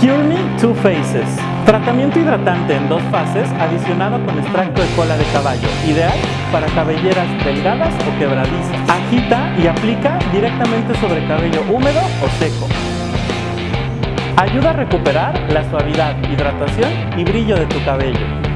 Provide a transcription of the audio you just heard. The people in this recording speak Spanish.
Cure Two Faces. Tratamiento hidratante en dos fases adicionado con extracto de cola de caballo. Ideal para cabelleras delgadas o quebradizas. Agita y aplica directamente sobre cabello húmedo o seco. Ayuda a recuperar la suavidad, hidratación y brillo de tu cabello.